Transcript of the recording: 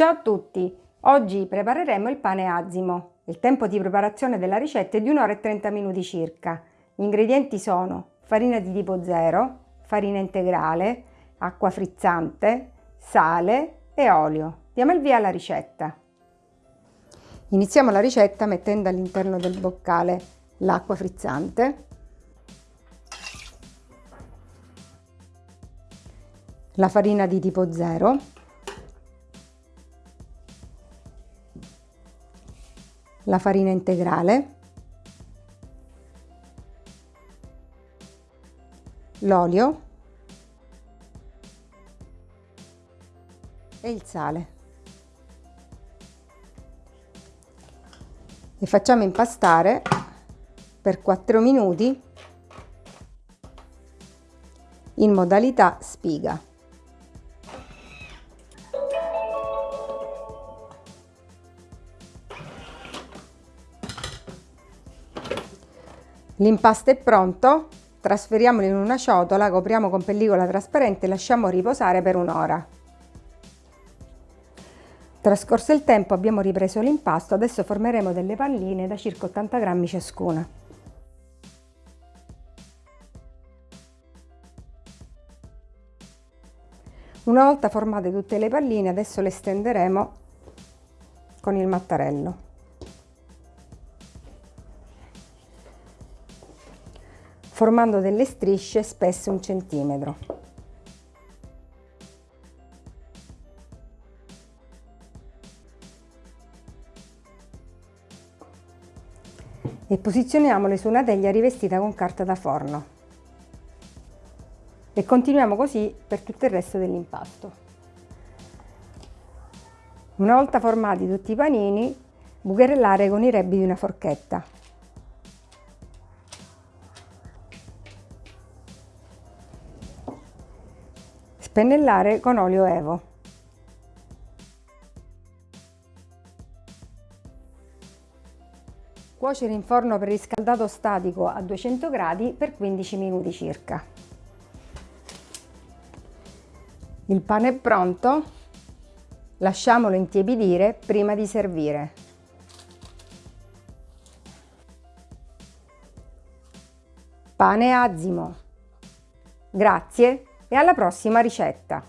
Ciao a tutti! Oggi prepareremo il pane azimo. Il tempo di preparazione della ricetta è di 1 ora e 30 minuti circa. Gli ingredienti sono farina di tipo 0, farina integrale, acqua frizzante, sale e olio. Diamo il via alla ricetta. Iniziamo la ricetta mettendo all'interno del boccale l'acqua frizzante, la farina di tipo 0, la farina integrale, l'olio e il sale. E facciamo impastare per 4 minuti in modalità spiga. L'impasto è pronto, trasferiamolo in una ciotola, copriamo con pellicola trasparente e lasciamo riposare per un'ora. Trascorso il tempo abbiamo ripreso l'impasto, adesso formeremo delle palline da circa 80 grammi ciascuna. Una volta formate tutte le palline adesso le stenderemo con il mattarello. Formando delle strisce spesse un centimetro. E posizioniamole su una teglia rivestita con carta da forno. E continuiamo così per tutto il resto dell'impasto. Una volta formati tutti i panini, bucherellare con i rebbi di una forchetta. Spennellare con olio Evo. Cuocere in forno preriscaldato statico a 200 gradi per 15 minuti circa. Il pane è pronto, lasciamolo intiepidire prima di servire. Pane azimo. Grazie e alla prossima ricetta!